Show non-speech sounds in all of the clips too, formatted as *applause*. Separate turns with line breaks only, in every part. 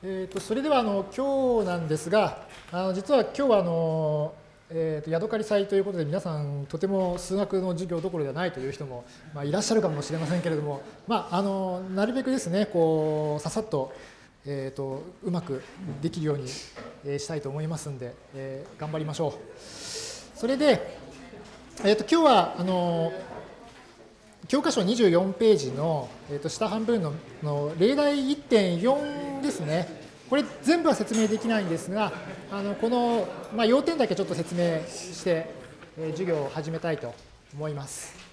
えー、とそれではあの今日なんですが、あの実は今日はあの、えー、とヤドカリ祭ということで皆さんとても数学の授業どころではないという人も、まあ、いらっしゃるかもしれませんけれども、まあ、あのなるべくですねこうささっと,、えー、とうまくできるようにしたいと思いますんで、えー、頑張りましょう。それで、えー、と今日はあの教科書24ページの、えー、と下半分のの例題1.4ですね。これ全部は説明できないんですが、あのこの、まあ、要点だけちょっと説明して、えー、授業を始めたいと思います。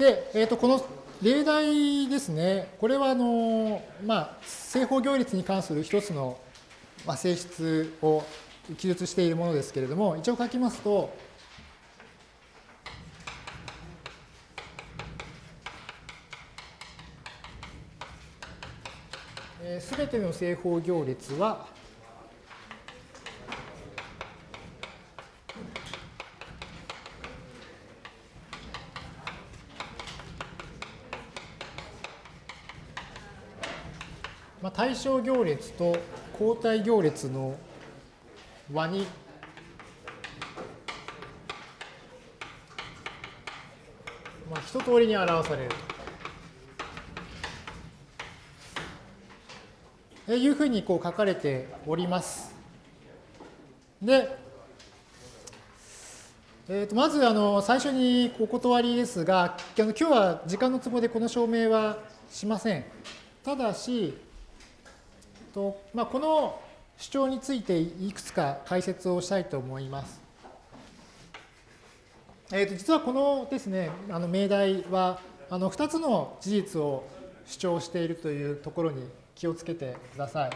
で、えー、とこの例題ですね、これはあの、まあ、正方行列に関する一つの、まあ、性質を記述しているものですけれども、一応書きますと、すべての正方行列は、まあ、対象行列と交代行列の和にまあ、一通りに表されるというふうにこう書かれております。で、えー、とまずあの最初にお断りですが、今日は時間の都合でこの証明はしません。ただし、とまあ、この主張についていくつか解説をしたいと思います。えー、と実はこのですね、あの命題はあの2つの事実を主張しているというところに気をつけてください。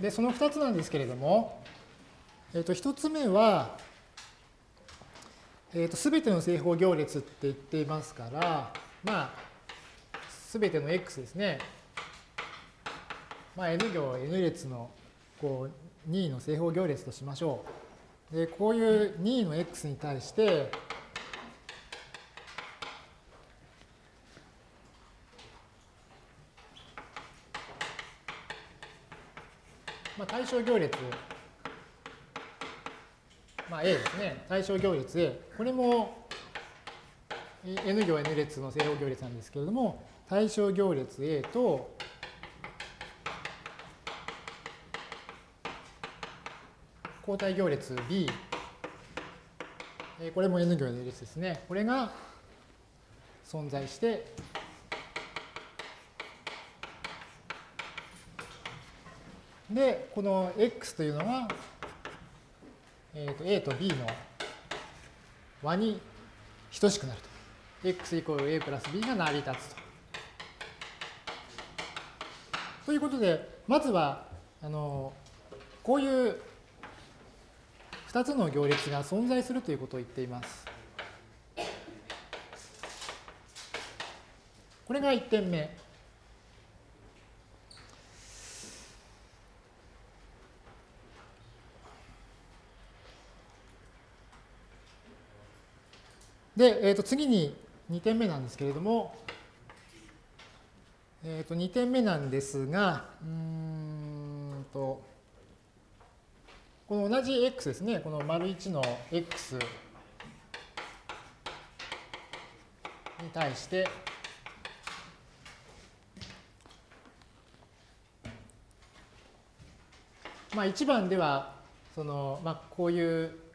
で、その2つなんですけれども、え、ー、と、一つ目は、えっ、ー、と、すべての正方行列って言っていますから、まあ、すべての x ですね。まあ、n 行 n 列のこう2の正方行列としましょう。で、こういう2の x に対して、まあ、対象行列まあ、A ですね、対象行列 A、これも N 行 N 列の正方行列なんですけれども、対象行列 A と、交代行列 B、これも N 行 N 列ですね。これが存在して、で、この X というのは、えー、と A と B の和に等しくなると。x イコール A プラス B が成り立つと。ということで、まずは、あの、こういう2つの行列が存在するということを言っています。これが1点目。で、えー、と次に2点目なんですけれども、えー、と2点目なんですが、うんと、この同じ x ですね、この丸1の x に対して、まあ1番では、その、まあこういう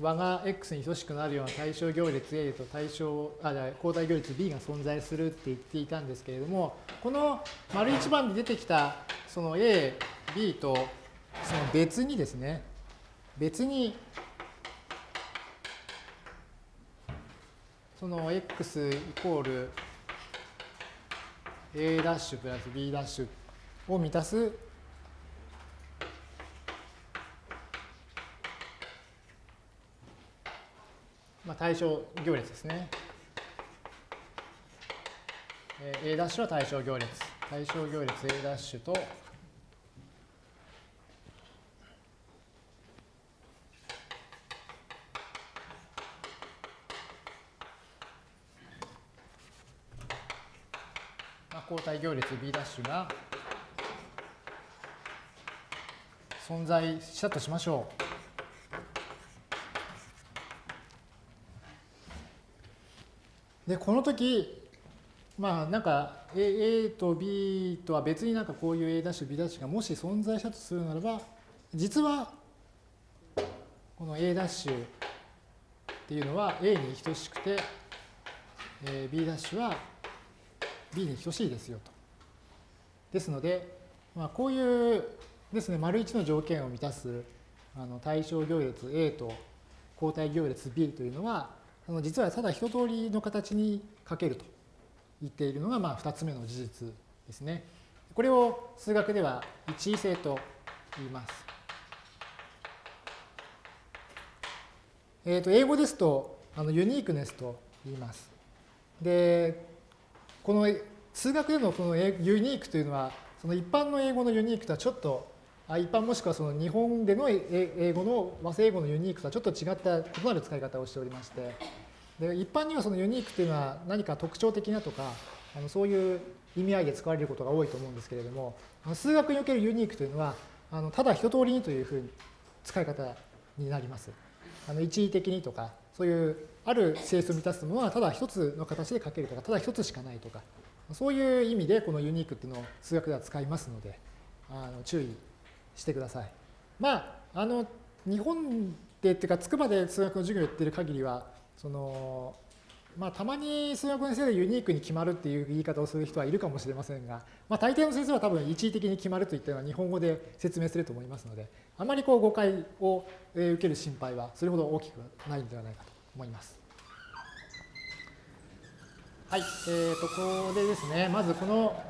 和が x に等しくなるような対象行列 A と対象あ交代行列 B が存在するって言っていたんですけれどもこの丸1番で出てきたその A、B とその別にですね別にその x イコール A' プラス B' を満たす対象行列ですね。A' は対象行列。対象行列 A' と交代行列 B' が存在したとしましょう。で、この時、まあなんか A, A と B とは別になんかこういう A' B' がもし存在したとするならば、実はこの A' っていうのは A に等しくて、え B' は B に等しいですよと。ですので、まあ、こういうですね、丸1の条件を満たすあの対象行列 A と交代行列 B というのは、あの実はただ一通りの形に書けると言っているのが、まあ、2つ目の事実ですね。これを数学では一位性と言います。えー、と英語ですとあのユニークネスと言います。で、この数学でのこのユニークというのは、その一般の英語のユニークとはちょっと、一般もしくはその日本での英語の和製英語のユニークとはちょっと違った異なる使い方をしておりまして、で一般にはそのユニークというのは何か特徴的なとか、あのそういう意味合いで使われることが多いと思うんですけれども、数学におけるユニークというのは、あのただ一通りにというふうに使い方になります。あの一時的にとか、そういうある性質を満たすものはただ一つの形で書けるとか、ただ一つしかないとか、そういう意味でこのユニークっていうのを数学では使いますので、あの注意してください。まあ、あの、日本でっていうか、筑波で数学の授業をやってる限りは、その、まあ、たまに数学の先生でユニークに決まるっていう言い方をする人はいるかもしれませんが、まあ、大抵の先生は多分一時的に決まるといったのは日本語で説明すると思いますので、あまりこう誤解を受ける心配はそれほど大きくないんではないかと思います。はい、えーと、ここでですね、まずこの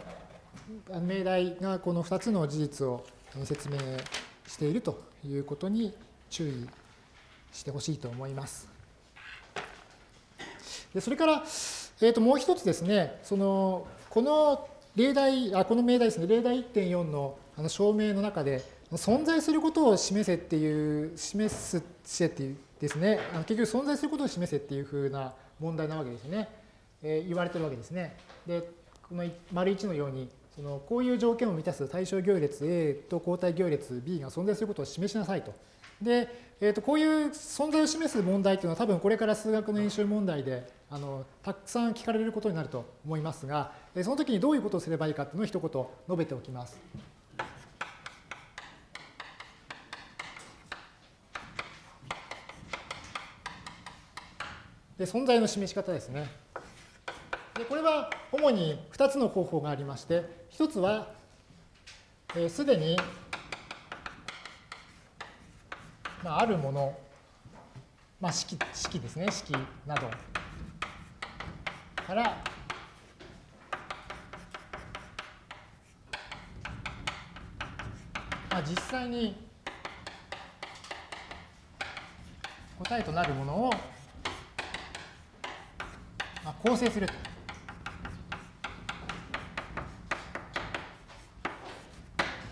命題がこの2つの事実を説明しているということに注意してほしいと思います。でそれから、えー、ともう一つですね、そのこの例題、あこの命題ですね、例題1.4のあの証明の中で、存在することを示せっていう、示すしてっていうですね、あの結局存在することを示せっていうふうな問題なわけですね。えー、言われてるわけですね。で、この丸1のように、そのこういう条件を満たす対象行列 A と交代行列 B が存在することを示しなさいと。で、えー、とこういう存在を示す問題というのは多分これから数学の演習問題であのたくさん聞かれることになると思いますが、その時にどういうことをすればいいかというのを一言述べておきます。で存在の示し方ですね。でこれは主に2つの方法がありまして、1つは、す、で、に、まあ、あるもの、まあ、式式ですね、式などから、まあ、実際に答えとなるものを、まあ、構成すると。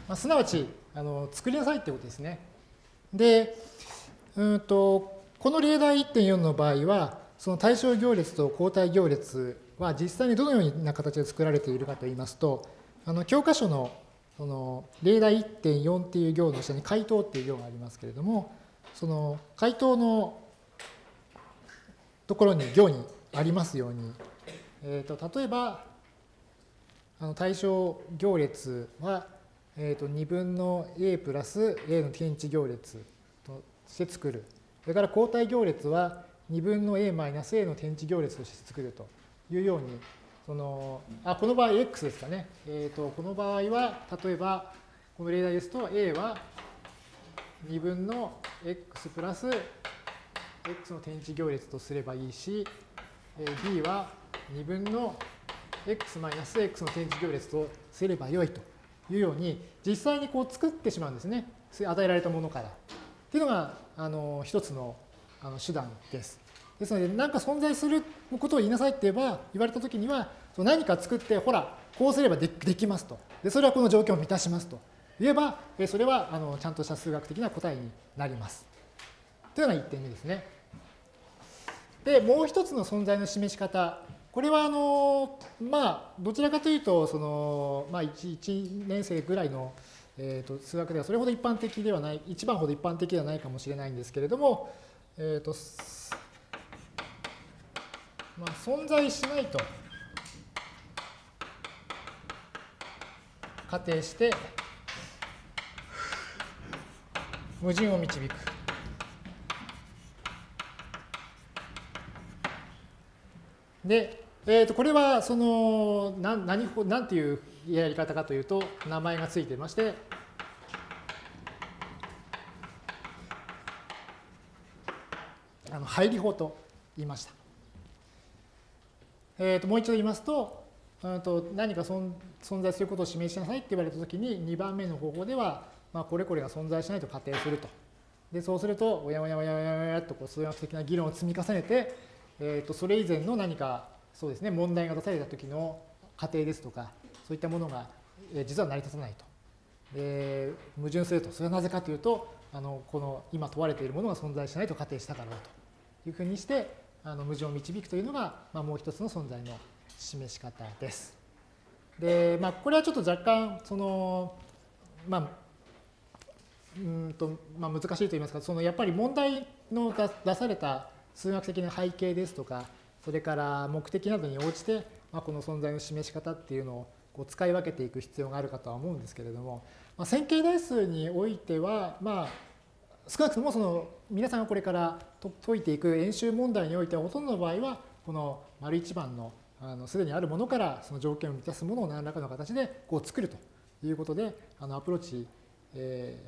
まあ、すなわちあの作りなさいってことですね。で、うんとこの例題1.4の場合は、その対象行列と交代行列は実際にどのような形で作られているかといいますと、あの教科書のその例題1.4っていう行の下に回答っていう行がありますけれども、その回答のところに行にありますように、えー、と例えばあの対象行列はえー、と2分の a プラス a の天地行列として作る。それから交代行列は2分の a マイナス a の天地行列として作るというように、そのあこの場合 x ですかね。えー、とこの場合は、例えばこの例題ですと a は2分の x プラス x の天地行列とすればいいし、b は2分の x マイナス x の天地行列とすればよいと。いうように、実際にこう作ってしまうんですね。与えられたものから。っていうのが、あの、一つのあの手段です。ですので、何か存在することを言いなさいって言えば、言われたときには、何か作って、ほら、こうすればできますと。で、それはこの条件を満たしますと。言えば、それはあのちゃんとした数学的な答えになります。というのが1点目ですね。で、もう一つの存在の示し方。これは、あの、まあ、どちらかというと、その、まあ1、1年生ぐらいの、えーと、数学ではそれほど一般的ではない、一番ほど一般的ではないかもしれないんですけれども、えーとまあ、存在しないと仮定して矛盾を導く。で、えー、とこれはそのな何何ていうやり方かというと名前がついてましてあの入り法と言いました。えー、ともう一度言いますとと何か存在することを示しなさいって言われたときに2番目の方法では、まあ、これこれが存在しないと仮定すると。でそうするとおやおやおやおやおやとこう数学的な議論を積み重ねて、えー、とそれ以前の何かそうですね問題が出された時の仮定ですとかそういったものが、え実は成り立たないと。で矛盾するとそれはなぜかというとあのこの今問われているものが存在しないと仮定したからだというふうにしてあの矛盾を導くというのが、まあ、もう一つの存在の示し方です。で、まあ、これはちょっと若干、その、まあ、うんとまあ、難しいと言いますか、そのやっぱり問題の出された数学的な背景ですとか、それから目的などに応じて、まあ、この存在の示し方っていうのをこう使い分けていく必要があるかとは思うんですけれども、まあ、線形代数においては、まあ、少なくともその皆さんがこれから解いていく演習問題においてはほとんどの場合はこの丸一番のあのすでにあるものからその条件を満たすものを何らかの形でこう作るということであのアプローチ、え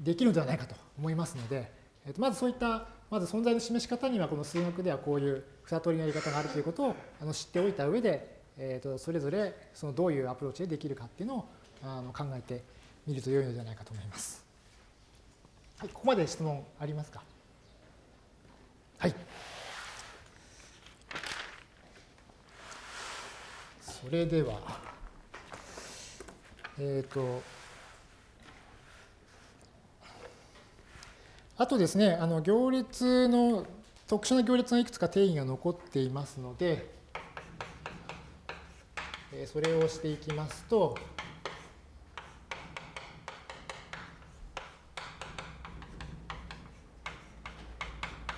ー、できるのではないかと思いますので、えー、とまずそういったまず存在の示し方にはこの数学ではこういう二通りのやり方があるということをあの知っておいた上で、えー、とそれぞれそのどういうアプローチでできるかっていうのをあの考えてみると良いのではないかと思います。はい、ここまで質問ありますか？はい。それでは、えっ、ー、と、あとですね、あの行列の、特殊な行列のいくつか定義が残っていますので、それをしていきますと、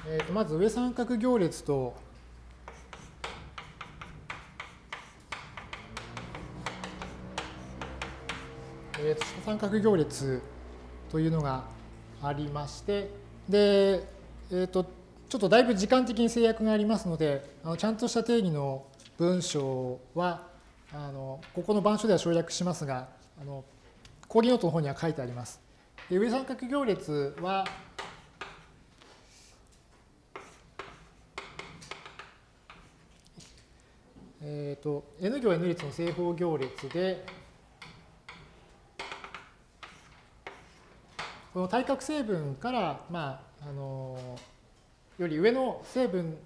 えー、とまず上三角行列とえー、と三角行列というのがありまして、で、えーと、ちょっとだいぶ時間的に制約がありますので、あのちゃんとした定義の文章は、あのここの板書では省略しますが、あの講義ノートの方には書いてあります。で上三角行列は、えっ、ー、と、n 行 n 列の正方行列で、この対角成分から、まあ、あのより上の成分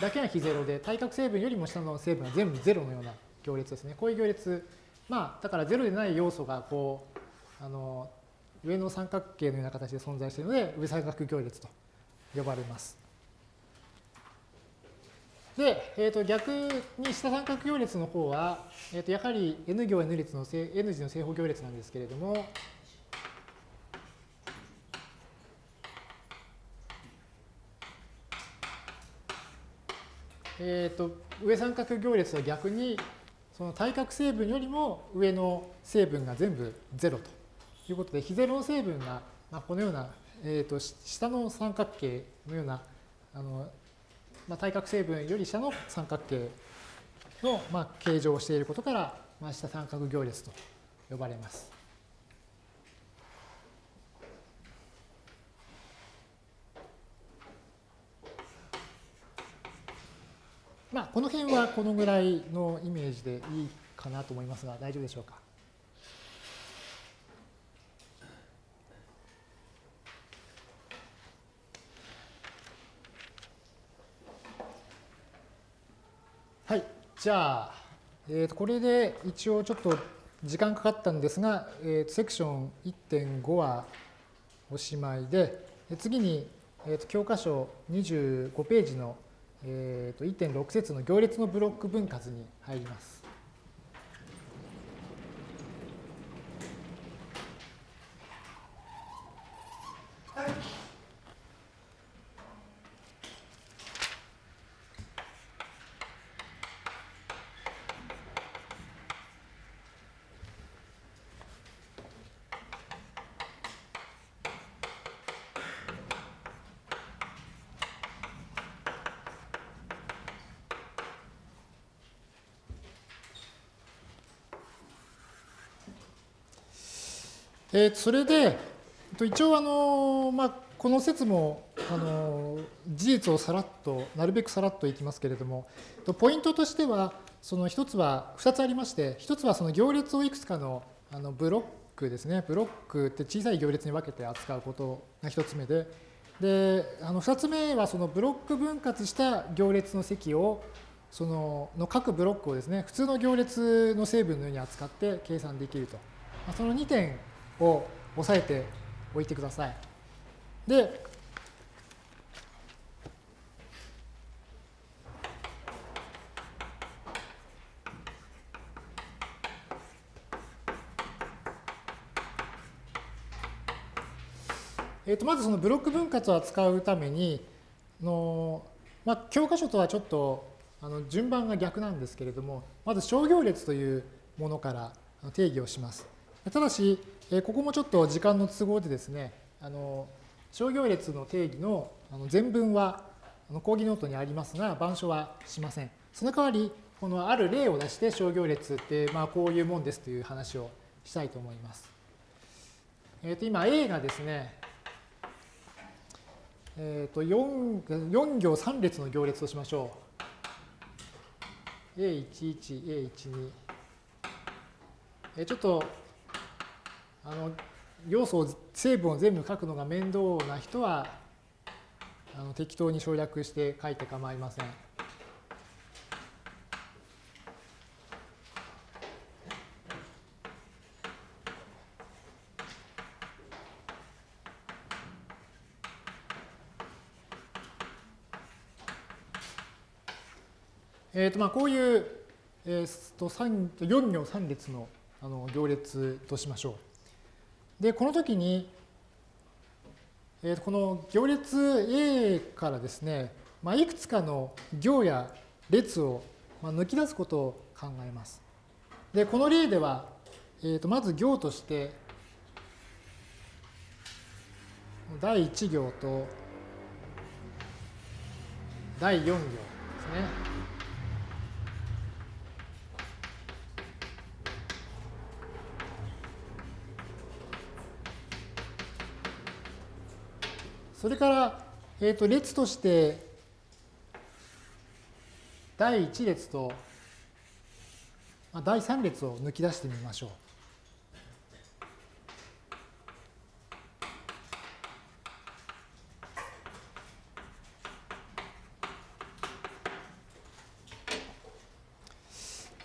だけが非ゼロで、対角成分よりも下の成分が全部ゼロのような行列ですね。こういう行列、まあ、だからゼロでない要素が、こう、あの上の三角形のような形で存在しているので、上三角行列と呼ばれます。で、えー、と逆に下三角行列の方は、えー、とやはり n 行 n 列の n 字の正方行列なんですけれども、えー、と上三角行列は逆にその対角成分よりも上の成分が全部0ということで非ゼロの成分が、ま、このような、えー、と下の三角形のようなあの、まあ、対角成分より下の三角形の、まあ、形状をしていることから、まあ、下三角行列と呼ばれます。まあ、この辺はこのぐらいのイメージでいいかなと思いますが、大丈夫でしょうか？はい、じゃあ、えー、とこれで一応ちょっと時間かかったんですが、えー、セクション1.5はおしまいで、次に、えー、と教科書25ページのえー、と1.6節の行列のブロック分割に入ります。えー、それで、一応あの、まあ、この説もあの事実をさらっと、なるべくさらっといきますけれども、ポイントとしては、その一つは、二つありまして、一つはその行列をいくつかのあのブロックですね、ブロックって小さい行列に分けて扱うことが一つ目で、で、あの二つ目はそのブロック分割した行列の積を、そのの各ブロックをですね、普通の行列の成分のように扱って計算できると。その2点を押さえておいてください。で、えー、とまずそのブロック分割を扱うためにの、まあ、教科書とはちょっとあの順番が逆なんですけれどもまず商業列というものから定義をします。ただし、ここもちょっと時間の都合でですね、あの商業列の定義の全文は講義ノートにありますが、板書はしません。その代わり、このある例を出して商業列って、まあ、こういうもんですという話をしたいと思います。えっ、ー、と今 A がですね、えっ、ー、と 4, 4行3列の行列としましょう。A11、A12。えちょっとあの要素を成分を全部書くのが面倒な人はあの適当に省略して書いて構いません。えーとまあ、こういう、えー、と4行3列のあの行列としましょう。で、この時に、えー、この行列 A からですね、まあ、いくつかの行や列をまあ抜き出すことを考えます。で、この例では、えー、とまず行として、第1行と第4行ですね。それから、えー、と列として第1列と第3列を抜き出してみましょう。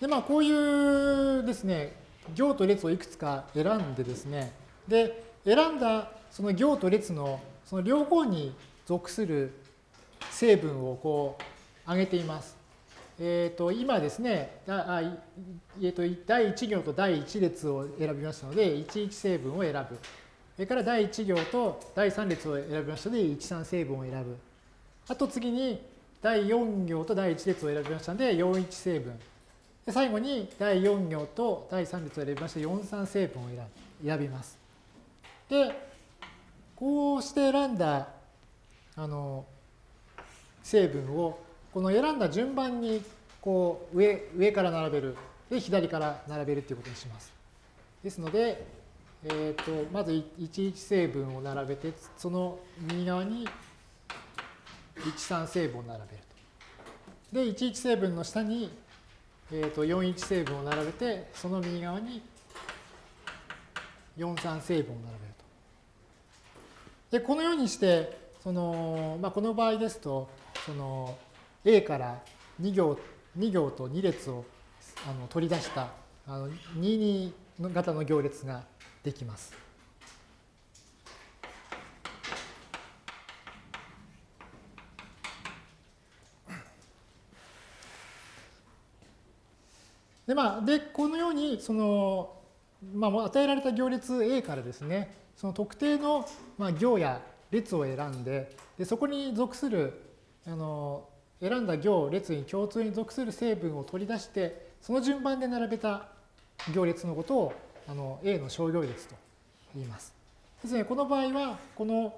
でまあこういうですね行と列をいくつか選んでですねで選んだその行と列のその両方に属する成分をこう挙げています。えっ、ー、と今ですね、第1行と第1列を選びましたので、11成分を選ぶ。それから第1行と第3列を選びましたので、13成分を選ぶ。あと次に第4行と第1列を選びましたので、41成分。最後に第4行と第3列を選びまして、43成分を選びます。で、こうして選んだあの成分をこの選んだ順番にこう上上から並べるで左から並べるということにします。ですので、えーと、まず11成分を並べてその右側に13成分を並べると。で11成分の下に、えーと、41成分を並べてその右側に43成分を並べると。で、このようにして、その、まあ、この場合ですと、その A から2行2行と2列をあの取り出したあの22型の行列ができます。でまあ、でこのようにその、まあ、与えられた行列 A からですねその特定の、まあ、行や列を選んででそこに属するあの選んだ行列に共通に属する成分を取り出してその順番で並べた行列のことをあの A の小行列と言います。ですね、この場合はこの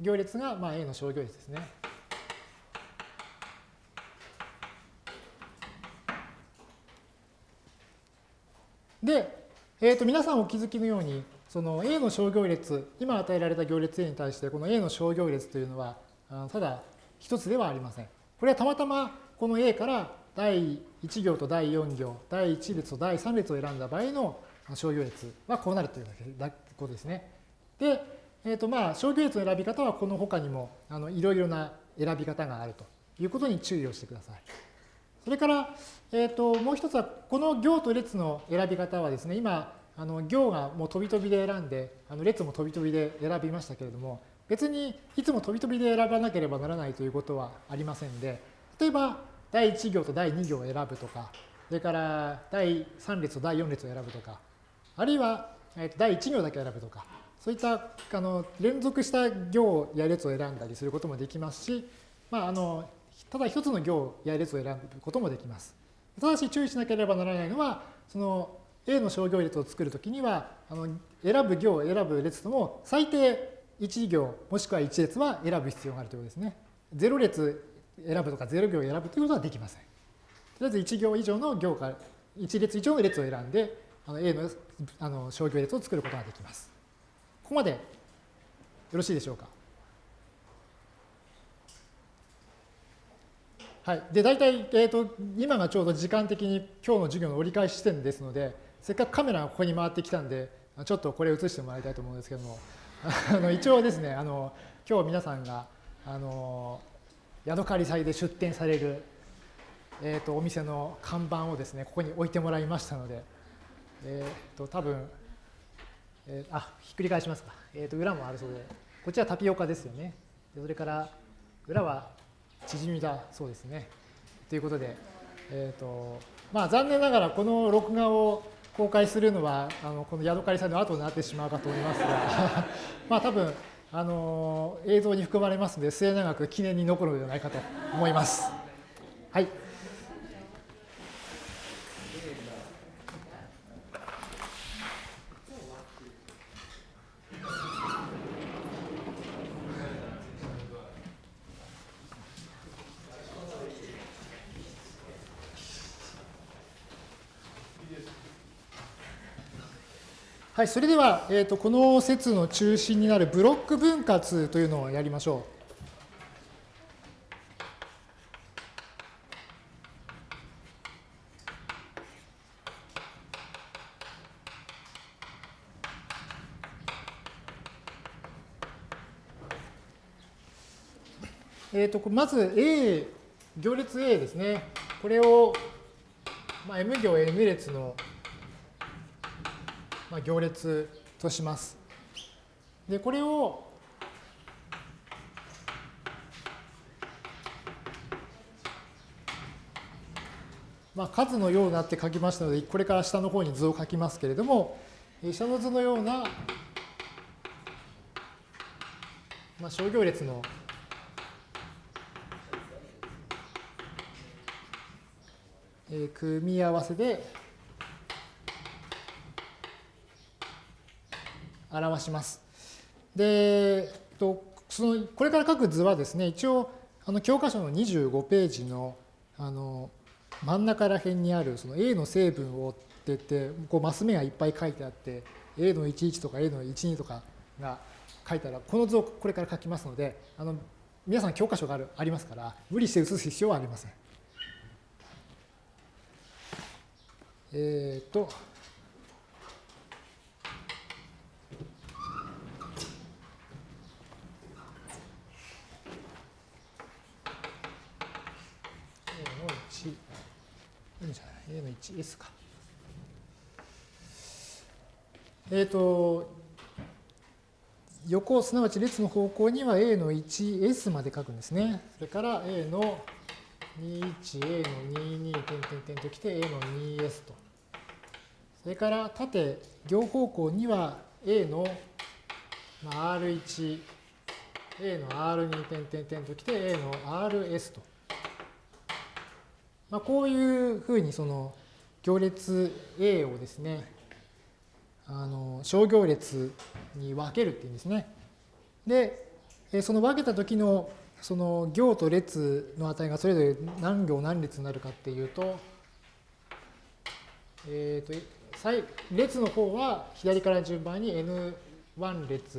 行列がまあ A の小行列ですね。で、えー、と皆さんお気づきのようにその A の小行列今与えられた行列 A に対してこの A の小行列というのはただ一つではありません。これはたまたまこの A から第1行と第4行第1列と第3列を選んだ場合の小行列はこうなるというだけことですね。で、えーとまあ、小行列の選び方はこの他にもあのいろいろな選び方があるということに注意をしてください。それから、えー、ともう一つはこの行と列の選び方はですね今あの行がもう飛び飛びで選んであの列も飛び飛びで選びましたけれども別にいつも飛び飛びで選ばなければならないということはありませんで例えば第1行と第2行を選ぶとかそれから第3列と第4列を選ぶとかあるいは第1行だけ選ぶとかそういったあの連続した行や列を選んだりすることもできますし、まあ、あのただ一つの行や列を選ぶこともできます。ただし注意しなければならないのは、その A の小行列を作るときには、あの選ぶ行、選ぶ列とも最低1行もしくは1列は選ぶ必要があるということですね。0列選ぶとか0行選ぶということはできません。とりあえず1行以上の行から1列以上の列を選んで、あの A のあの小行列を作ることができます。ここまでよろしいでしょうか？はい、で大体、えーと、今がちょうど時間的に今日の授業の折り返し地点ですので、せっかくカメラがここに回ってきたんで、ちょっとこれ映してもらいたいと思うんですけども、*laughs* あの一応ですね、あの今日皆さんがあのヤドカリ祭で出店される、えーと、お店の看板をですね、ここに置いてもらいましたので、えっ、ー、と多分、えー、あひっくり返しますか、えーと、裏もあるそうで、こっちはタピオカですよね。それから裏は縮みだそうですね。ということで、えーとまあ、残念ながらこの録画を公開するのはあのこのヤドカリさんの後になってしまうかと思いますが *laughs* まあ多分あの映像に含まれますので末永く記念に残るのではないかと思います。はいはい、それでは、えーと、この説の中心になるブロック分割というのをやりましょう。えーと、まず A、行列 A ですね。これを、まあ、M 行 N 列のまあ、行列とします。で、これをまあ、数のようなって書きましたので、これから下の方に図を書きますけれども、下の図のような、まあ、小行列の組み合わせで表します。で、とそのこれから書く図はですね、一応あの教科書の25ページのあの真ん中ら辺にあるその A の成分をってってこうマス目がいっぱい書いてあって A の11とか A の12とかが書いたらこの図をこれから書きますのであの皆さん教科書があるありますから無理して写す必要はありません。えっ、ー、と N じゃない、A の 1S か。えっ、ー、と、横、すなわち列の方向には A の 1S まで書くんですね。それから A の21、A の22、点点点ときて A の 2S と。それから縦、行方向には A の R1、A の R2 点点点ときて A の RS と。まあ、こういうふうにその行列 A をですね、あの小行列に分けるっていうんですね。で、その分けた時のその行と列の値がそれぞれ何行何列になるかっていうと、えっ、ー、と、列の方は左から順番に N1 列、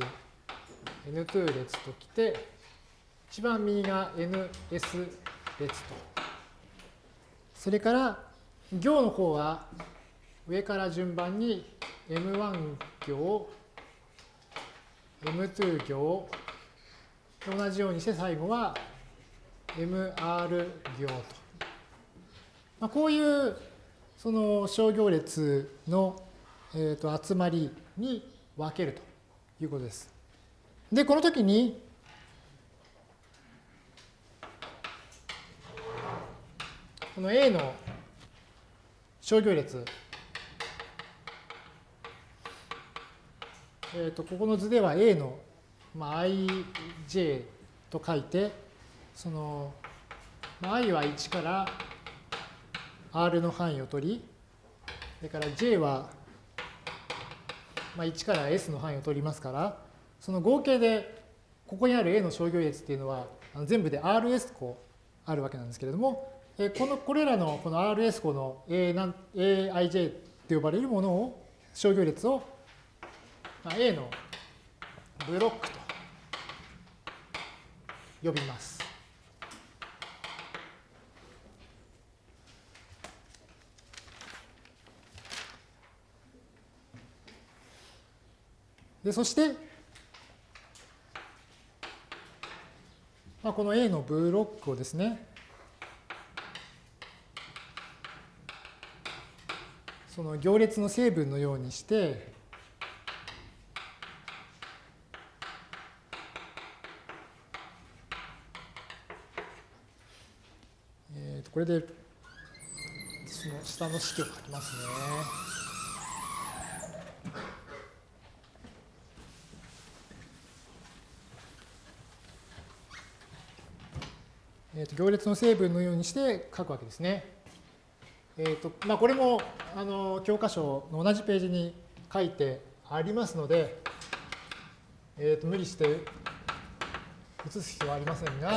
N2 列ときて、一番右が NS 列と。それから行の方は上から順番に M1 行、M2 行、同じようにして最後は MR 行と。まあ、こういうその商業列の、えー、と集まりに分けるということです。で、この時にこの A の商業列、えー、とここの図では A の、まあ、ij と書いて、その、まあ、i は1から R の範囲を取り、それから j は、まあ、1から S の範囲を取りますから、その合計でここにある A の商業列っていうのは全部で RS 個あるわけなんですけれども、えこのこれらのこの RS 個の A なん AIJ と呼ばれるものを商業列を、まあ、A のブロックと呼びます。でそして、まあ、この A のブロックをですねその行列の成分のようにして、えー、とこれでその下の式を書きますね。えー、と行列の成分のようにして書くわけですね。えーとまあ、これもあの教科書の同じページに書いてありますので、えー、と無理して写す必要はありませんが、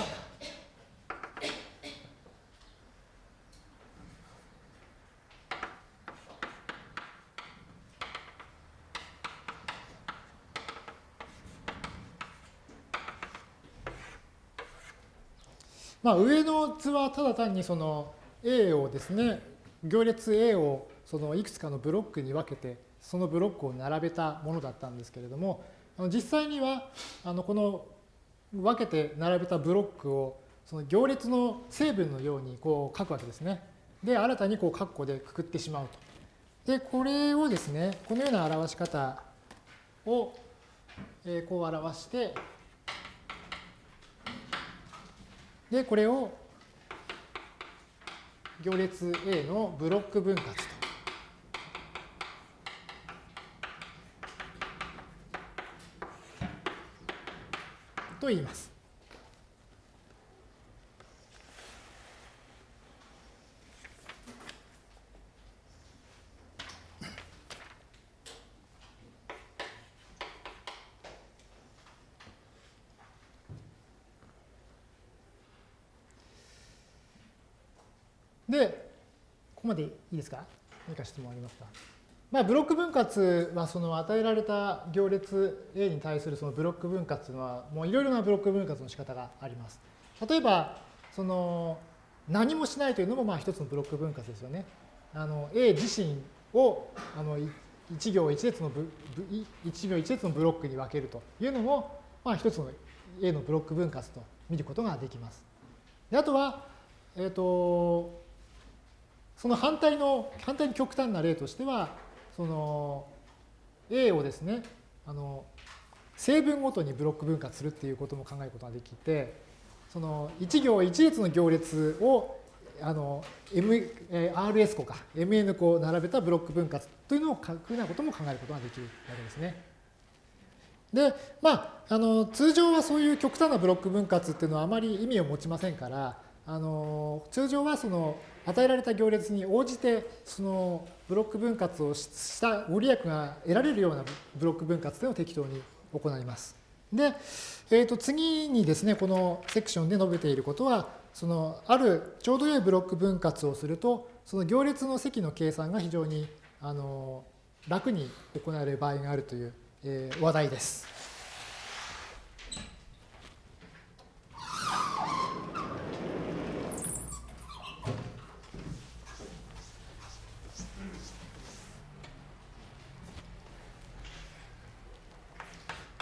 まあ、上の図はただ単にその A をですね行列 A をそのいくつかのブロックに分けてそのブロックを並べたものだったんですけれども実際にはあのこの分けて並べたブロックをその行列の成分のようにこう書くわけですね。で新たにこう括弧でくくってしまうと。でこれをですねこのような表し方をこう表してでこれを行列 A のブロック分割と。と言います。で、ここまですか？何か質問ありますか？まあ、ブロック分割はその与えられた行列 A に対するそのブロック分割のはもういろいろなブロック分割の仕方があります。例えばその何もしないというのもまあ一つのブロック分割ですよね。あの A 自身をあの1行1列のブ1行1列のブロックに分けるというのもまあ一つの A のブロック分割と見ることができます。であとは、えっ、ー、とその反対の、反対に極端な例としては、その A をですね、あの成分ごとにブロック分割するっていうことも考えることができて、その1行、1列の行列をあの M、RS 個か MN 個並べたブロック分割というのを書くようなことも考えることができるわけですね。で、まあ、あの通常はそういう極端なブロック分割っていうのはあまり意味を持ちませんから、あの通常はその与えられた行列に応じてそのブロック分割をしたご利益が得られるようなブロック分割というのを適当に行います。で、えー、と次にですね、このセクションで述べていることは、そのあるちょうど良いブロック分割をすると、その行列の積の計算が非常にあの楽に行われる場合があるという、えー、話題です。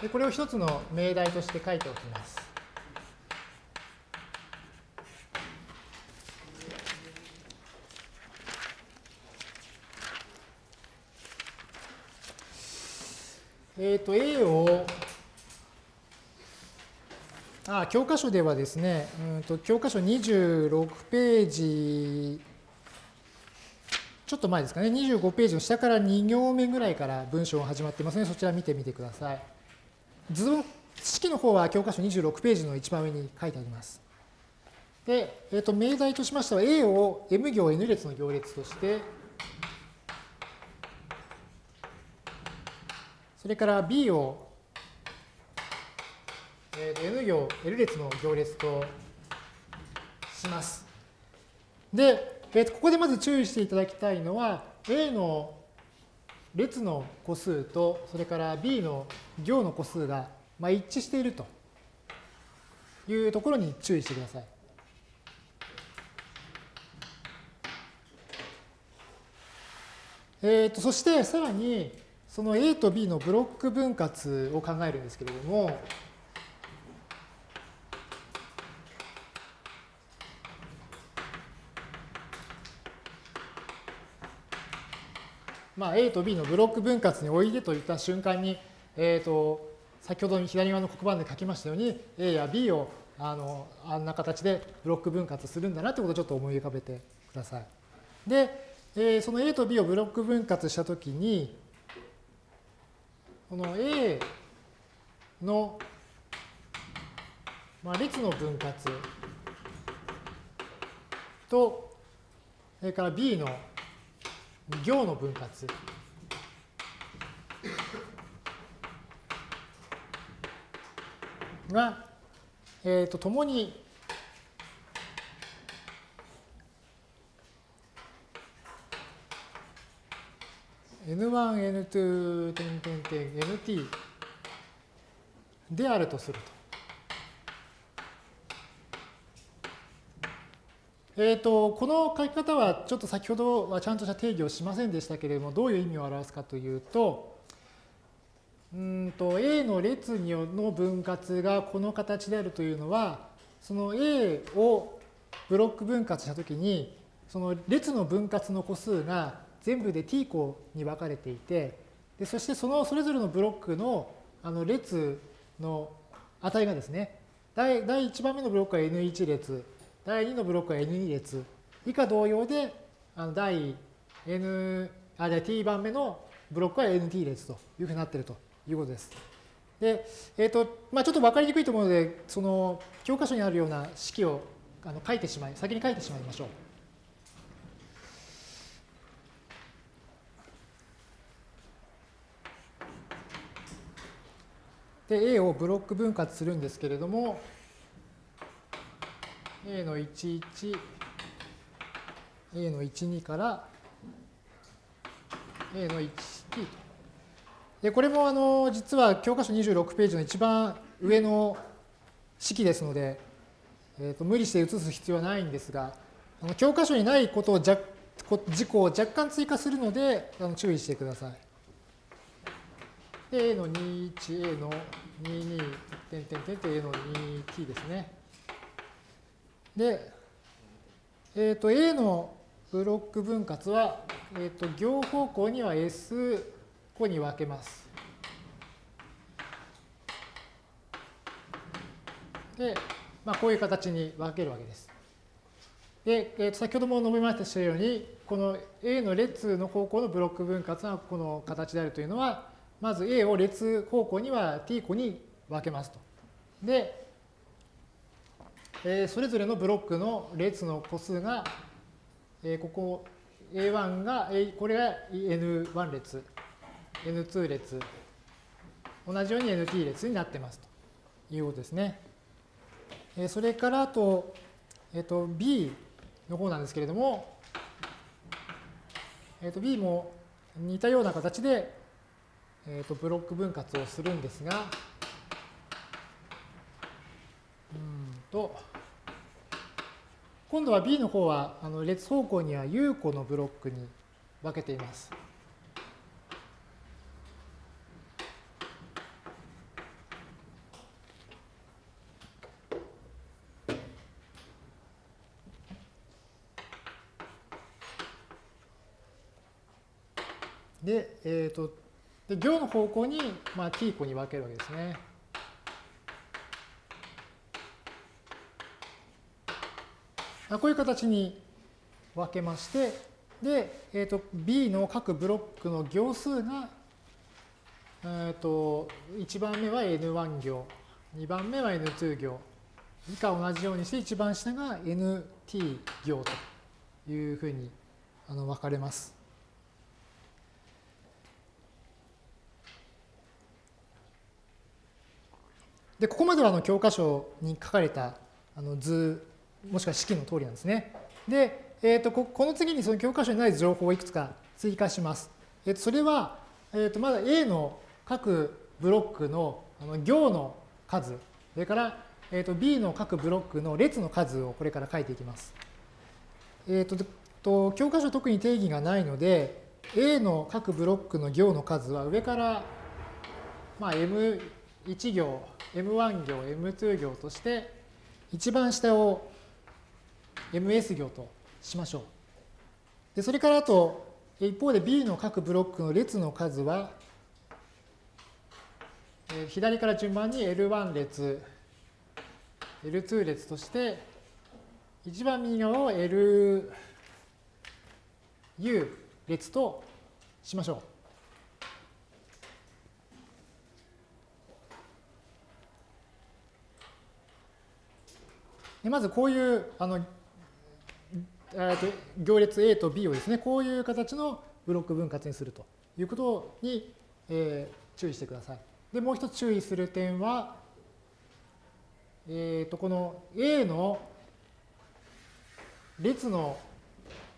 でこれを一つの命題として書いておきます。えっ、ー、と A をあ教科書ではですね、うんと教科書26ページちょっと前ですかね、25ページの下から2行目ぐらいから文章が始まってますので、そちら見てみてください。図式の方は教科書26ページの一番上に書いてあります。で、えっ、ー、と、命題としましては A を M 行 N 列の行列として、それから B を、えー、N 行 L 列の行列とします。で、えー、ここでまず注意していただきたいのは、A の列の個数と、それから B の行の個数がま一致しているというところに注意してください。えー、とそしてさらにその A と B のブロック分割を考えるんですけれども、まあ、A と B のブロック分割においでと言った瞬間に、えーと、先ほど左側の黒板で書きましたように A や B をあのあんな形でブロック分割するんだなってことをちょっと思い浮かべてください。で、えー、その A と B をブロック分割したときにこの A の、まあ、列の分割とそれから B の行の分割が、えー、と共に N1、N2、点点点、NT であるとすると。えーと、この書き方はちょっと先ほどはちゃんとした定義をしませんでしたけれどもどういう意味を表すかというとうんと A の列の分割がこの形であるというのはその A をブロック分割したときにその列の分割の個数が全部で t 個に分かれていてでそしてそのそれぞれのブロックのあの列の値がですね第第1番目のブロックは n1 列。第2のブロックは N2 列。以下同様で、あの第 N、あ、じゃ T 番目のブロックは NT 列というふうになっているということです。で、えっ、ー、と、まあちょっと分かりにくいと思うので、その教科書にあるような式をあの書いてしまい、先に書いてしまいましょう。で、A をブロック分割するんですけれども、A の11、A の12から A の 1t と。で、これもあの実は教科書26ページの一番上の式ですので、えー、と無理して写す必要はないんですが、あの教科書にないことを事項を若干追加するのであの注意してください。A の21、A の22、点点点点 A の 2t ですね。で、えっ、ー、と A のブロック分割は、えーと、行方向には S 個に分けます。で、まあ、こういう形に分けるわけです。で、えー、と先ほども述べましたように、この A の列の方向のブロック分割がこの形であるというのは、まず A を列方向には T 個に分けますと。で、えー、それぞれのブロックの列の個数が、えー、ここ A1 が、これが N1 列、N2 列、同じように NT 列になってますということですね。えー、それからあと、えっ、と B の方なんですけれども、えっ、と B も似たような形で、えっとブロック分割をするんですが、うんと、今度は B の方はあの列方向には U 個のブロックに分けています。で、えっ、ー、と、で行の方向に、まあ、t 個に分けるわけですね。こういう形に分けまして、で、えー、と B の各ブロックの行数が、えー、と1番目は N1 行、2番目は N2 行、以下同じようにして一番下が NT 行というふうにあの分かれます。で、ここまではの教科書に書かれたあの図、もしくは式の通りなんですね。で、えー、とこの次にその教科書にない情報をいくつか追加します。えー、とそれは、えー、とまだ A の各ブロックのあの行の数、それから、えー、と B の各ブロックの列の数をこれから書いていきます。えー、とと教科書特に定義がないので、A の各ブロックの行の数は上から、まあ、M1 行 M1 行、M2 行として、一番下を MS 行としましょう。で、それからあと、一方で B の各ブロックの列の数は、左から順番に L1 列、L2 列として、一番右側を LU 列としましょう。でまずこういうあの、行列 A と B をですね、こういう形のブロック分割にするということに、えー、注意してください。で、もう一つ注意する点は、えー、とこの A の列の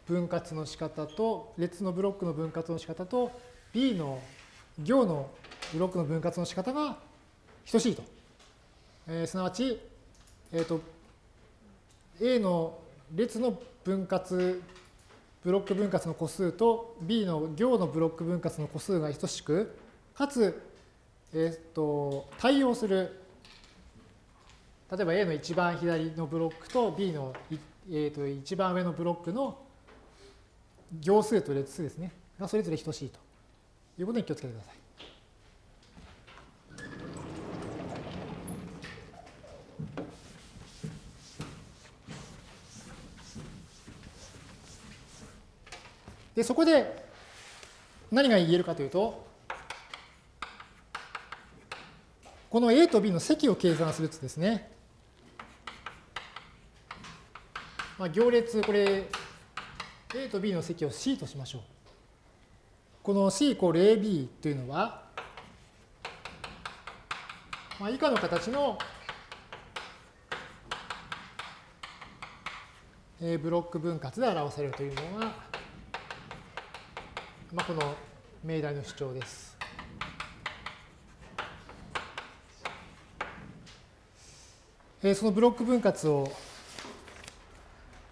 分割の仕方と、列のブロックの分割の仕方と、B の行のブロックの分割の仕方が等しいと。えー、すなわち、えっ、ー、と、A の列の分割、ブロック分割の個数と B の行のブロック分割の個数が等しく、かつ、えっ、と、対応する、例えば A の一番左のブロックと B の、えっと一番上のブロックの行数と列数ですね、がそれぞれ等しいということに気をつけてください。で、そこで何が言えるかというと、この A と B の積を計算するとですね、まあ、行列、これ、A と B の積を C としましょう。この C イコール AB というのは、まあ、以下の形のブロック分割で表されるというのが、まあ、この命題の主張です。えー、そのブロック分割を、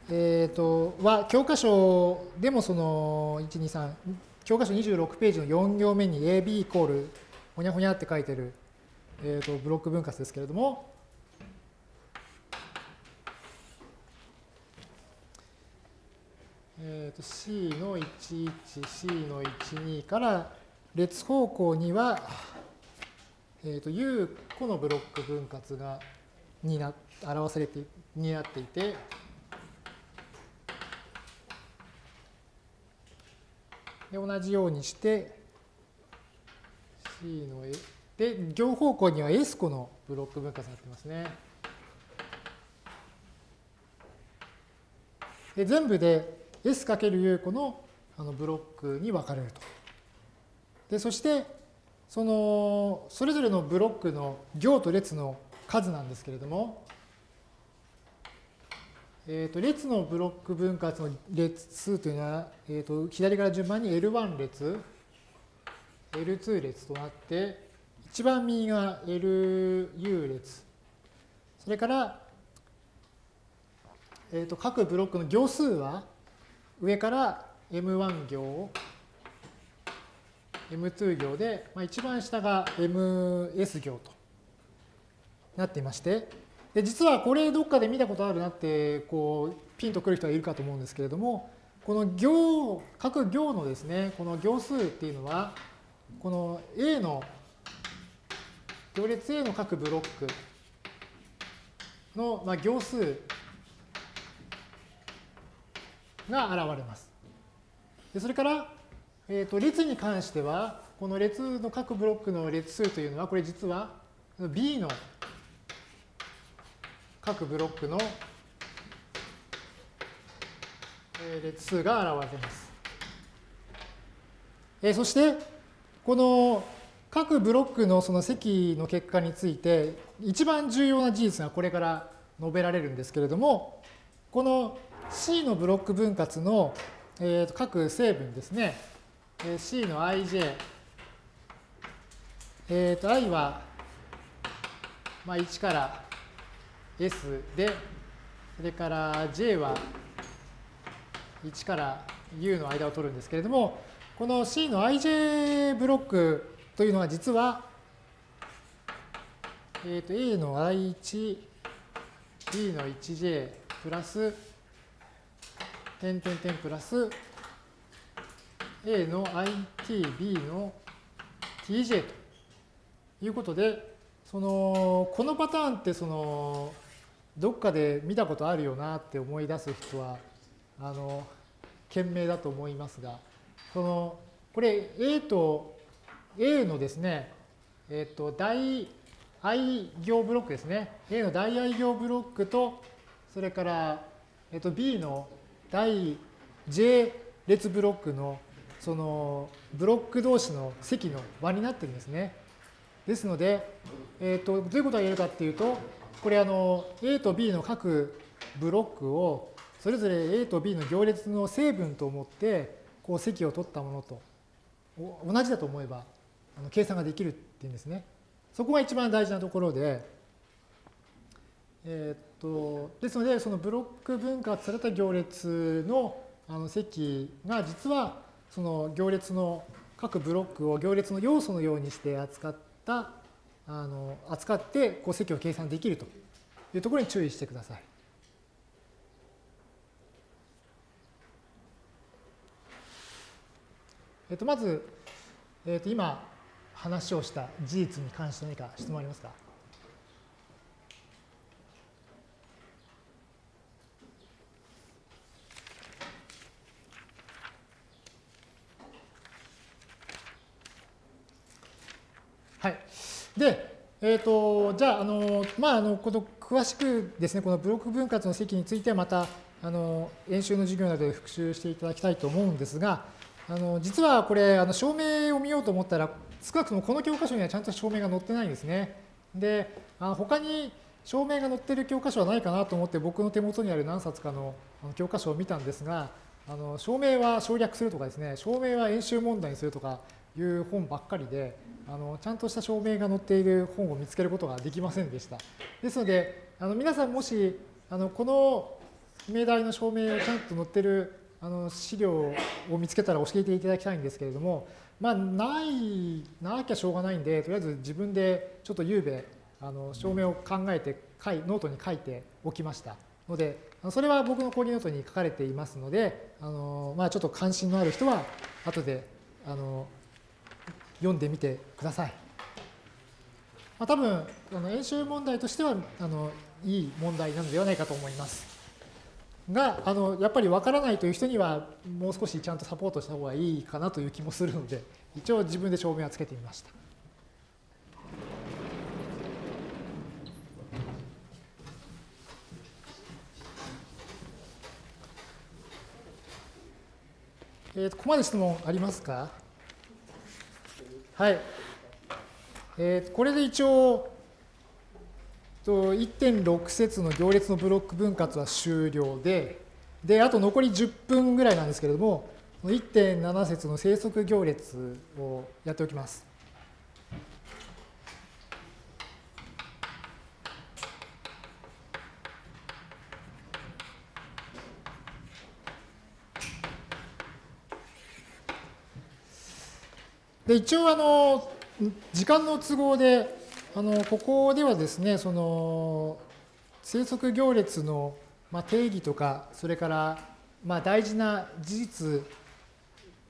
えーと、は教科書でもその1、2、3、教科書26ページの4行目に AB イコールほにゃほにゃって書いてる、えーとブロック分割ですけれども、えー、と C の11、C の12から列方向には、えー、と U 個のブロック分割がにな表されてになっていて、で同じようにして C ので行方向には S 個のブロック分割になってますね。で全部で S×U 個のあのブロックに分かれると。でそしてそのそれぞれのブロックの行と列の数なんですけれども、えー、と列のブロック分割の列数というのは、えー、と左から順番に L1 列 L2 列となって一番右が LU 列それからえー、と各ブロックの行数は上から M1 行、M2 行で、まあ、一番下が MS 行となっていまして、で実はこれどっかで見たことあるなってこうピンとくる人がいるかと思うんですけれども、この行、各行のですね、この行数っていうのは、この A の、行列 A の各ブロックの、行数が現れます。でそれから、えー、と列に関しては、この列の各ブロックの列数というのは、これ実は B の各ブロックの列数が現れます。えそして、この各ブロックのその積の結果について、一番重要な事実がこれから述べられるんですけれども、この C のブロック分割の、えー、と各成分ですね。C の ij。えー、と i は、まあ、1から S で、それから J は1から U の間を取るんですけれども、この C の ij ブロックというのは実は、えー、と A の i1、B の 1j プラス点点点プラス A の IT、B の TJ ということで、その、このパターンってその、どっかで見たことあるよなって思い出す人は、あの、賢明だと思いますが、その、これ A と A のですね、えっ、と、大 i 行ブロックですね。A の大 i 行ブロックと、それから、えっ、と、B の第 J 列ブロックのそのブロック同士の積の和になってるんですね。ですので、えーと、どういうことが言えるかっていうと、これあの A と B の各ブロックをそれぞれ A と B の行列の成分と思ってこう積を取ったものと同じだと思えばあの計算ができるっていうんですね。そこが一番大事なところで、えー、とですので、そのブロック分割された行列のあの積が実はその行列の各ブロックを行列の要素のようにして扱ったあの扱ってこう積を計算できるというところに注意してください。えっと、まず、えっと、今話をした事実に関して何か質問ありますかはい。で、え、ー、と、じゃあ、あの、まあ、あの、この詳しくですね、このブロック分割の積についてはまた、あの、演習の授業などで復習していただきたいと思うんですが、あの、実はこれ、あの、証明を見ようと思ったら、少なくともこの教科書にはちゃんと証明が載ってないんですね。で、あ他に証明が載ってる教科書はないかなと思って僕の手元にある何冊かの教科書を見たんですが、あの証明は省略するとかですね、証明は演習問題にするとかいう本ばっかりで、あのちゃんとした証明が載っている本を見つけることができませんでした。ですので、あの皆さんもしあのこの命題の証明をちゃんと載ってるあの資料を見つけたら教えていただきたいんですけれども、まあ、ない、なきゃしょうがないんで、とりあえず自分でちょっとゆうべ、あの証明を考えて、ノートに書いておきましたので、それは僕の講義ノートに書かれていますので、あのまあ、ちょっと関心のある人は後であの読んでみてください。まあ、多分あの演習問題としてはあのいい問題なのではないかと思います。があのやっぱりわからないという人にはもう少しちゃんとサポートした方がいいかなという気もするので一応自分で証明はつけてみました。えー、とここまで質問ありますか？はい。えー、これで一応、1.6節の行列のブロック分割は終了で、で、あと残り10分ぐらいなんですけれども、1.7節の生息行列をやっておきます。で一応あの時間の都合であのここではですねその生息行列のまあ定義とかそれからまあ大事な事実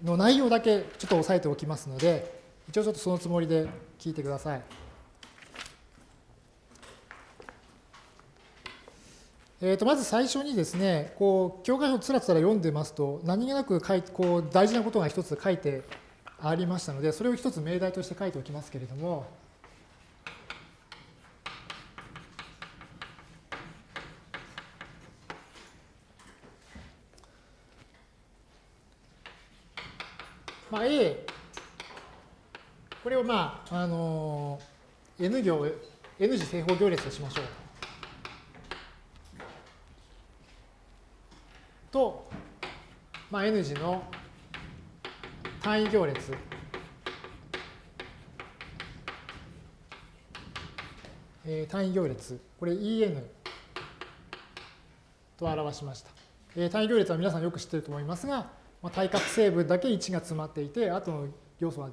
の内容だけちょっと押さえておきますので一応ちょっとそのつもりで聞いてください。えー、とまず最初にですね、こう教科書をつらつら読んでますと、何気なくこう大事なことが一つ書いてありましたので、それを一つ命題として書いておきますけれども、まあ、A、これをまあ、あの、N 行、N 次正方行列としましょう。と、まあ、N 次の単位行列え、単位行列、これ EN と表しました。え、単位行列は皆さんよく知っていると思いますが、まあ、対角成分だけ1が詰まっていて、あとの要素は、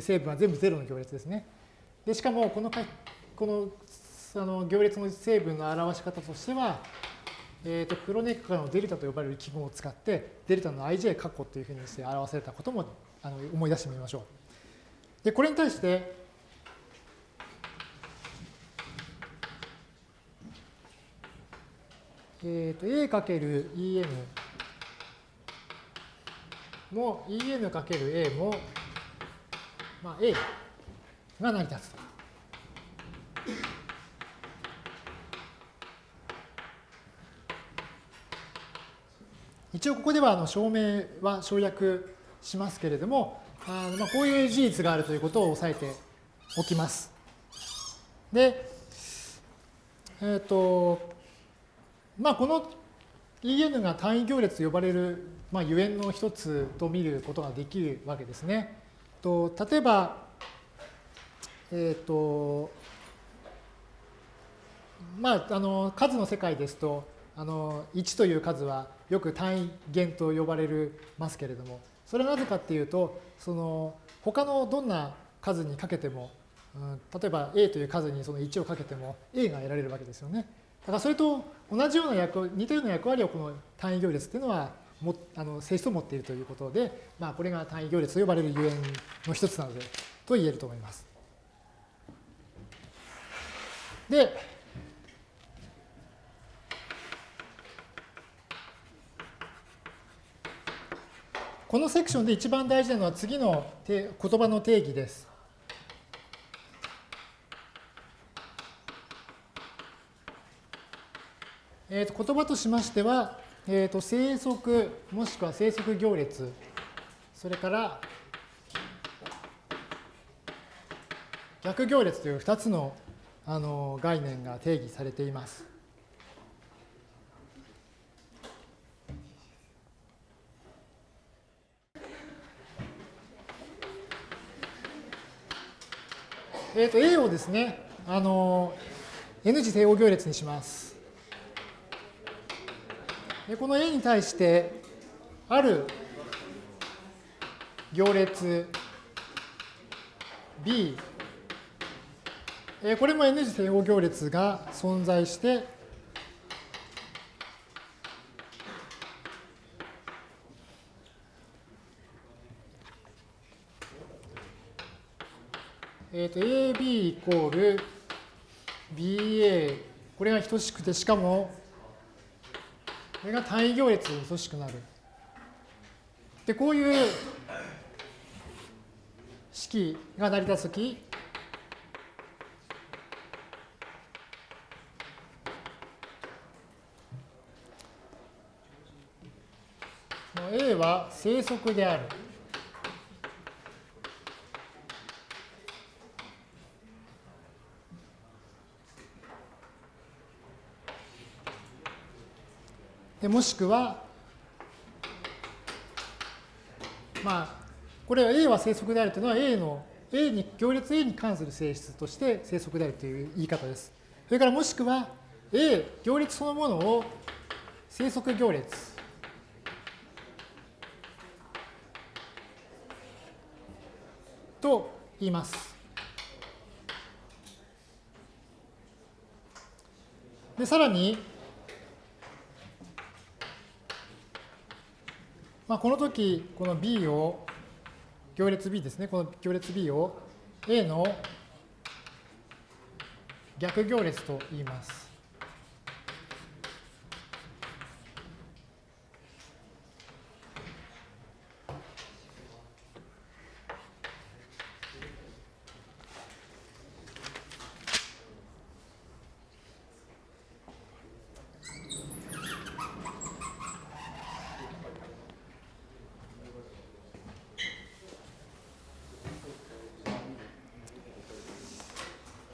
成分は全部0の行列ですね。で、しかもこのかこのあの行列の成分の表し方としては、えー、とクロネッカのデルタと呼ばれる記号を使って、デルタの ij 括弧というふうにして表されたこともあの思い出してみましょう。で、これに対して、えー、と A×En も En×A も、まあ、A が成り立つと。一応ここではあの証明は省略しますけれども、あのまあこういう事実があるということを押さえておきます。で、えっ、ー、と、まあこの EN が単位行列と呼ばれる、まあ、ゆえんの一つと見ることができるわけですね。と例えば、えっ、ー、と、まあ、あの数の世界ですとあの1という数はよく単位元と呼ばれるますけれどもそれはなぜかっていうとその他のどんな数にかけても、うん、例えば A という数にその1をかけても A が得られるわけですよね。だからそれと同じような役似たような役割をこの単位行列っていうのはもあの性質を持っているということで、まあ、これが単位行列と呼ばれるゆえんの一つなのでと言えると思います。で、このセクションで一番大事なのは次の言葉の定義です。えー、と言葉としましては、えー、と生息もしくは生息行列、それから逆行列という2つのあの概念が定義されています。えっ、ー、と A をですね、あの N 次正応行列にします。でこの A に対してある行列 B これも N 次正応行列が存在してえー、と AB イコール BA、これが等しくて、しかも、これが単位行列に等しくなる。で、こういう式が成り立つとき、A は正則である。もしくは、まあ、これは A は正則であるというのは A の A に行列 A に関する性質として正則であるという言い方です。それからもしくは A 行列そのものを正則行列と言います。でさらにまあ、この時、この B を、行列 B ですね、この行列 B を A の逆行列と言います。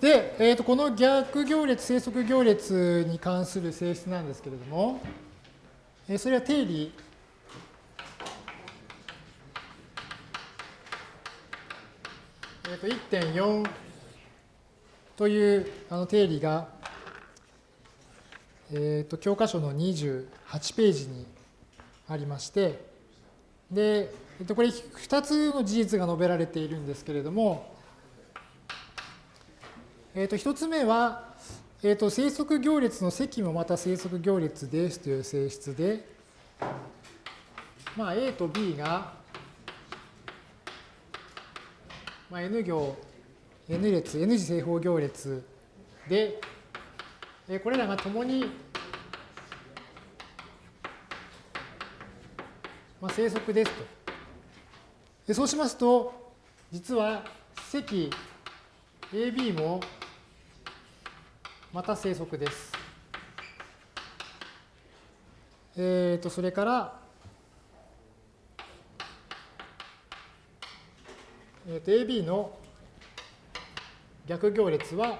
で、えー、とこの逆行列、生息行列に関する性質なんですけれども、それは定理。えー、と1.4というあの定理が、えー、と教科書の28ページにありまして、で、えー、とこれ2つの事実が述べられているんですけれども、えー、と1つ目は、えー、と生息行列の積もまた生息行列ですという性質で、まあ、A と B が、まあ、N 行、N 列、N 次正方行列で、えこれらがともに、まあ、生息ですと。でそうしますと、実は積 AB もまた生息です。えっ、ー、と、それから、えー、と AB の逆行列は、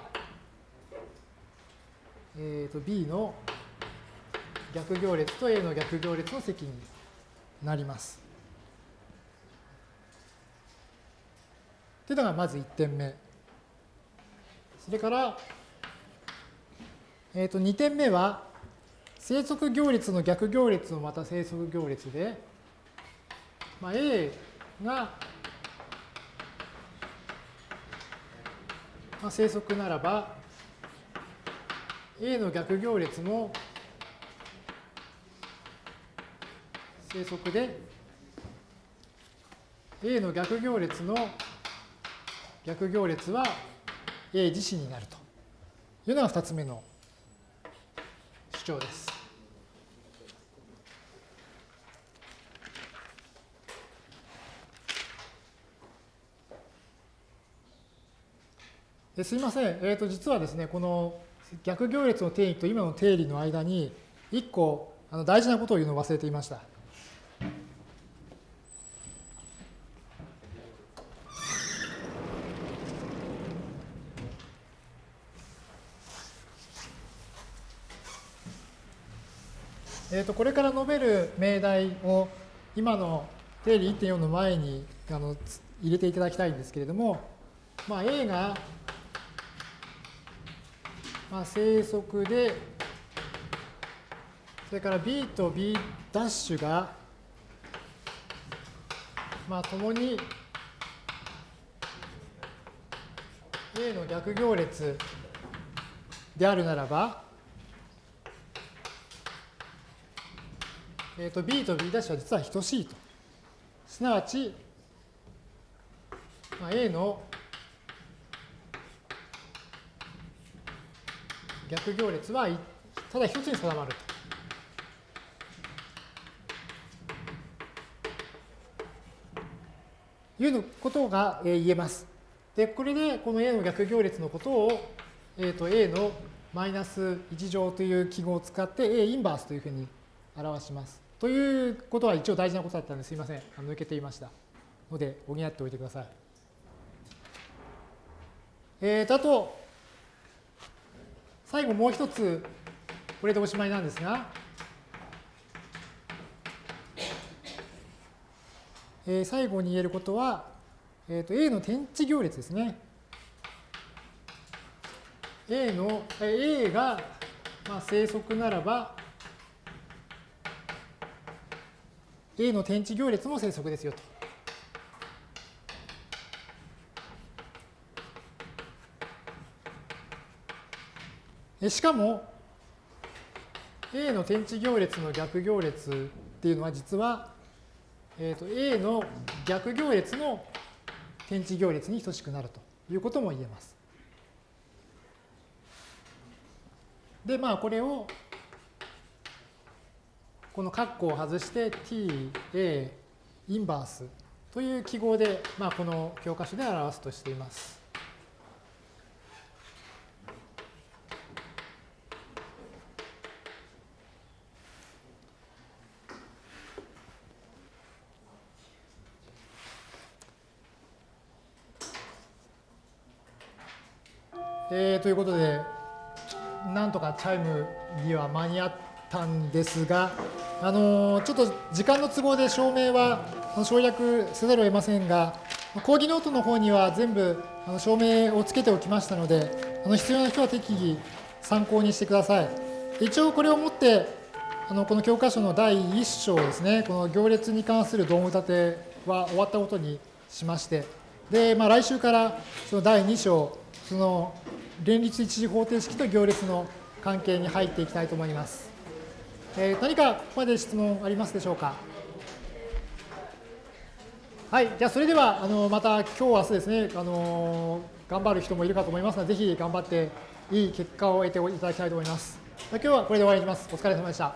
えー、と B の逆行列と A の逆行列の積になります。というのがまず1点目。それから、えー、と2点目は、生息行列の逆行列もまた生息行列で、まあ、A が、まあ、生息ならば、A の逆行列も生息で、A の逆行列の逆行列は A 自身になるというのが2つ目の張です。すいません、えー、と実はですね、この逆行列の定義と今の定理の間に、1個あの大事なことを言うのを忘れていました。えー、とこれから述べる命題を今の定理1.4の前にあの入れていただきたいんですけれども、まあ、A が、まあ、生息で、それから B と B' が、まあ、共に A の逆行列であるならば、えー、と B と B' は実は等しいと。すなわち、まあ、A の逆行列はただ一つに定まると。いうことが言えます。で、これでこの A の逆行列のことを、えー、と A のマイナス1乗という記号を使って A インバースというふうに表します。ということは一応大事なことだったのですいません。抜けていました。ので補っておいてください。えー、とあと、最後もう一つ、これでおしまいなんですが、えー、最後に言えることは、えー、と A の天地行列ですね。A の、A が、まあ、生息ならば、A の天地行列も生息ですよと。しかも、A の天地行列の逆行列っていうのは実は、えー、と A の逆行列の天地行列に等しくなるということも言えます。で、まあこれをこの括弧を外して t, a, インバースという記号で、まあ、この教科書で表すとしています。えー、ということで、なんとかチャイムには間に合ったんですが、あの、ちょっと時間の都合で証明は省略せざるを得ませんが、講義ノートの方には全部あの証明をつけておきましたので、あの必要な人は適宜参考にしてください。一応これをもって、あのこの教科書の第1章ですね、この行列に関する道具立ては終わったことにしまして、で、まあ、来週からその第2章、その連立一次方程式と行列の関係に入っていきたいと思います。えー、何かここまで質問ありますでしょうか？はい、じゃあそれではあのまた今日明日ですね、あの頑張る人もいるかと思いますので、ぜひ頑張っていい結果を得ていただきたいと思います。今日はこれで終わりにします。お疲れ様でした。